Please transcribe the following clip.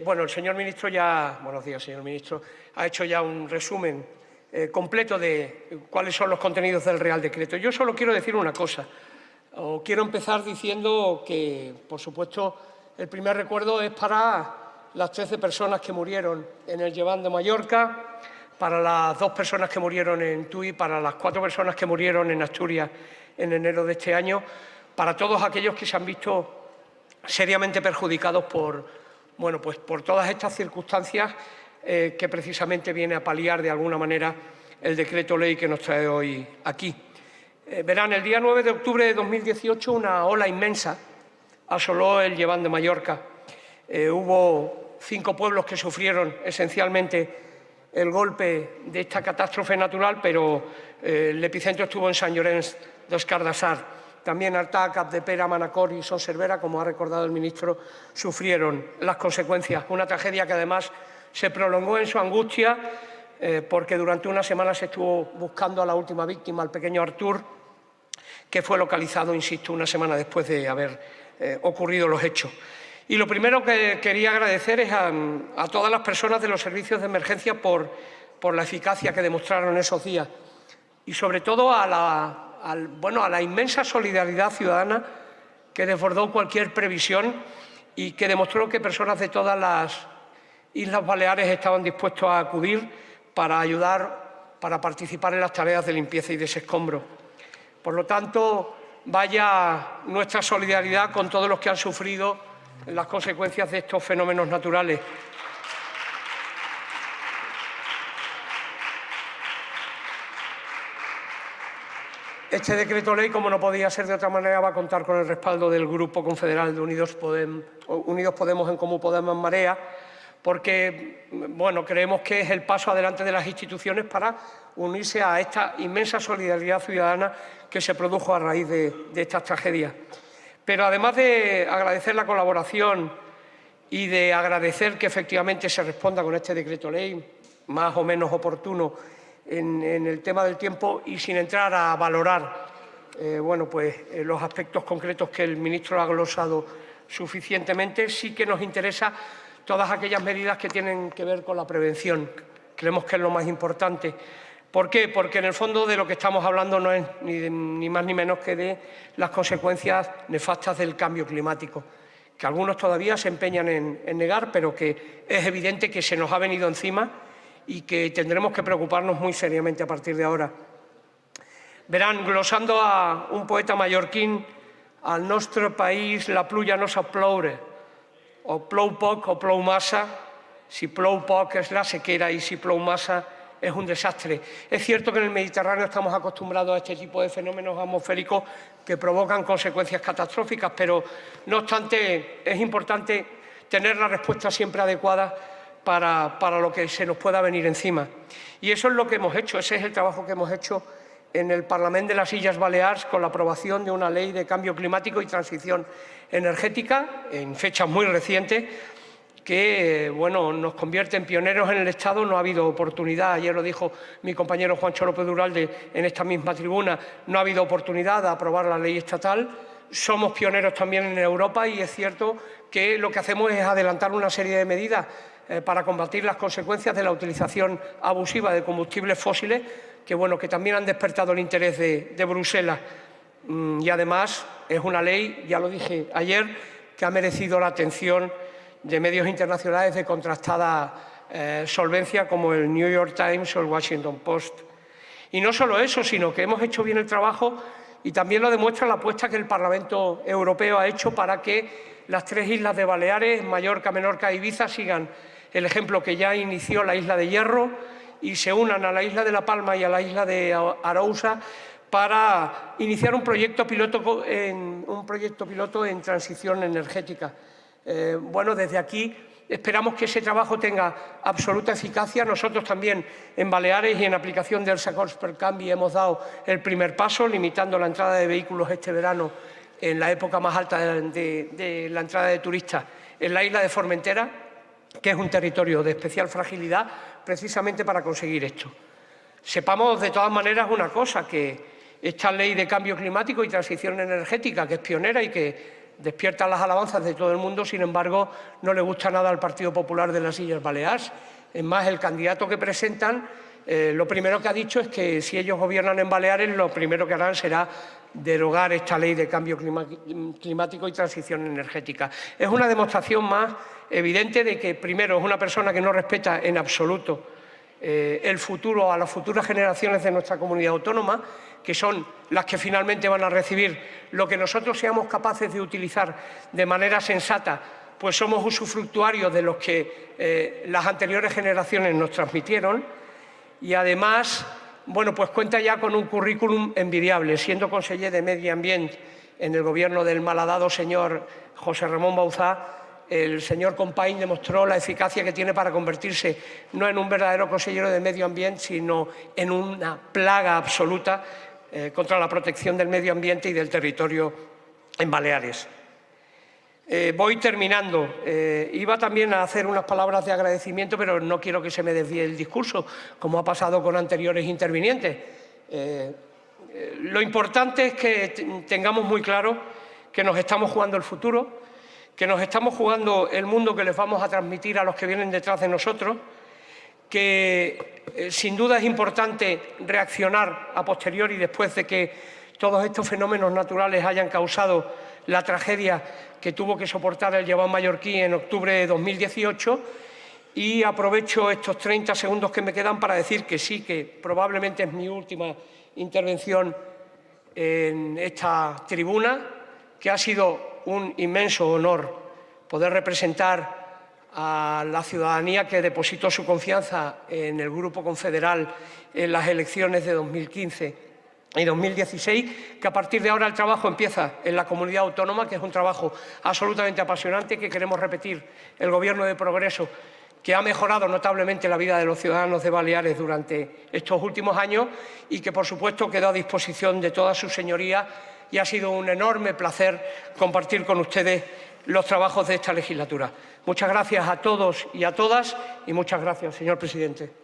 Bueno, el señor ministro ya, buenos días, señor ministro, ha hecho ya un resumen eh, completo de cuáles son los contenidos del Real Decreto. Yo solo quiero decir una cosa, o quiero empezar diciendo que, por supuesto, el primer recuerdo es para las 13 personas que murieron en el Lleván de Mallorca, para las dos personas que murieron en Tui, para las cuatro personas que murieron en Asturias en enero de este año, para todos aquellos que se han visto seriamente perjudicados por bueno, pues por todas estas circunstancias eh, que precisamente viene a paliar de alguna manera el decreto ley que nos trae hoy aquí. Eh, verán, el día 9 de octubre de 2018 una ola inmensa asoló el Lleván de Mallorca. Eh, hubo cinco pueblos que sufrieron esencialmente el golpe de esta catástrofe natural, pero el epicentro estuvo en San Llorenç dos Cardassar también Artac, Capdepera, Manacor y Son Cervera, como ha recordado el ministro, sufrieron las consecuencias. Una tragedia que además se prolongó en su angustia eh, porque durante una semana se estuvo buscando a la última víctima, al pequeño Artur, que fue localizado, insisto, una semana después de haber eh, ocurrido los hechos. Y lo primero que quería agradecer es a, todas las personas de los servicios de emergencia por, por la eficacia que demostraron esos días y sobre todo a la, bueno, a la inmensa solidaridad ciudadana que desbordó cualquier previsión y que demostró que personas de todas las Islas Baleares estaban dispuestos a acudir para ayudar, para participar en las tareas de limpieza y desescombro. Por lo tanto, vaya nuestra solidaridad con todos los que han sufrido las consecuencias de estos fenómenos naturales. Este decreto ley, como no podía ser de otra manera, va a contar con el respaldo del Grupo Confederal de Unidos Podemos, Unidos Podemos en Común Podemos en Marea, porque bueno, creemos que es el paso adelante de las instituciones para unirse a esta inmensa solidaridad ciudadana que se produjo a raíz de, de estas tragedias. Pero además de agradecer la colaboración y de agradecer que efectivamente se responda con este decreto ley, más o menos oportuno, en, el tema del tiempo y sin entrar a valorar eh, bueno, pues, eh, los aspectos concretos que el ministro ha glosado suficientemente, sí que nos interesa todas aquellas medidas que tienen que ver con la prevención. Creemos que es lo más importante. ¿Por qué? Porque en el fondo de lo que estamos hablando no es ni, más ni menos que de las consecuencias nefastas del cambio climático, que algunos todavía se empeñan en negar, pero que es evidente que se nos ha venido encima y que tendremos que preocuparnos muy seriamente a partir de ahora. Verán, glosando a un poeta mallorquín, al nuestro país la pluja no s'aploure, o plou poc o plou massa, si plou poc es la sequera y si plou massa es un desastre. Es cierto que en el Mediterráneo estamos acostumbrados a este tipo de fenómenos atmosféricos que provocan consecuencias catastróficas, pero no obstante es importante tener la respuesta siempre adecuada para, lo que se nos pueda venir encima. Y eso es lo que hemos hecho, ese es el trabajo que hemos hecho en el Parlamento de las Islas Baleares con la aprobación de una ley de cambio climático y transición energética en fechas muy recientes que bueno, nos convierte en pioneros en el Estado, no ha habido oportunidad, ayer lo dijo mi compañero Juancho López Duralde en esta misma tribuna, no ha habido oportunidad de aprobar la ley estatal, somos pioneros también en Europa y es cierto que lo que hacemos es adelantar una serie de medidas eh, para combatir las consecuencias de la utilización abusiva de combustibles fósiles, que, bueno, que también han despertado el interés de, Bruselas. Mm, y además es una ley, ya lo dije ayer, que ha merecido la atención de medios internacionales de contrastada eh, solvencia como el New York Times o el Washington Post. Y no solo eso, sino que hemos hecho bien el trabajo y también lo demuestra la apuesta que el Parlamento Europeo ha hecho para que las tres islas de Baleares, Mallorca, Menorca e Ibiza, sigan el ejemplo que ya inició la isla de Hierro y se unan a la isla de La Palma y a la isla de Arousa para iniciar un proyecto piloto en, un proyecto piloto en transición energética. Eh, bueno, desde aquí esperamos que ese trabajo tenga absoluta eficacia. Nosotros también en Baleares y en aplicación del Sacors per Cambi hemos dado el primer paso, limitando la entrada de vehículos este verano en la época más alta de la entrada de turistas en la isla de Formentera, que es un territorio de especial fragilidad precisamente para conseguir esto. Sepamos de todas maneras una cosa, que esta ley de cambio climático y transición energética, que es pionera y que despiertan las alabanzas de todo el mundo, sin embargo, no le gusta nada al Partido Popular de las Islas Baleares. Es más, el candidato que presentan, eh, lo primero que ha dicho es que si ellos gobiernan en Baleares, lo primero que harán será derogar esta ley de cambio climático y transición energética. Es una demostración más evidente de que, primero, es una persona que no respeta en absoluto eh, el futuro a las futuras generaciones de nuestra comunidad autónoma, que son las que finalmente van a recibir lo que nosotros seamos capaces de utilizar de manera sensata, pues somos usufructuarios de los que eh, las anteriores generaciones nos transmitieron. Y además bueno, pues cuenta ya con un currículum envidiable, siendo conseller de Medio Ambiente en el gobierno del malhadado señor José Ramón Bauzá, el señor Compaín demostró la eficacia que tiene para convertirse no en un verdadero consejero de medio ambiente, sino en una plaga absoluta eh, contra la protección del medio ambiente y del territorio en Baleares. Eh, voy terminando. Eh, iba también a hacer unas palabras de agradecimiento, pero no quiero que se me desvíe el discurso, como ha pasado con anteriores intervinientes. Lo importante es que tengamos muy claro que nos estamos jugando el futuro, que nos estamos jugando el mundo que les vamos a transmitir a los que vienen detrás de nosotros, que sin duda es importante reaccionar a posteriori después de que todos estos fenómenos naturales hayan causado la tragedia que tuvo que soportar el llevado mallorquí en octubre de 2018 y aprovecho estos 30 segundos que me quedan para decir que sí, que probablemente es mi última intervención en esta tribuna, que ha sido un inmenso honor poder representar a la ciudadanía que depositó su confianza en el Grupo Confederal en las elecciones de 2015 y 2016, que a partir de ahora el trabajo empieza en la comunidad autónoma, que es un trabajo absolutamente apasionante, que queremos repetir. El Gobierno de Progreso, que ha mejorado notablemente la vida de los ciudadanos de Baleares durante estos últimos años y que, por supuesto, quedó a disposición de todas sus señorías y ha sido un enorme placer compartir con ustedes los trabajos de esta legislatura. Muchas gracias a todos y a todas y muchas gracias, señor presidente.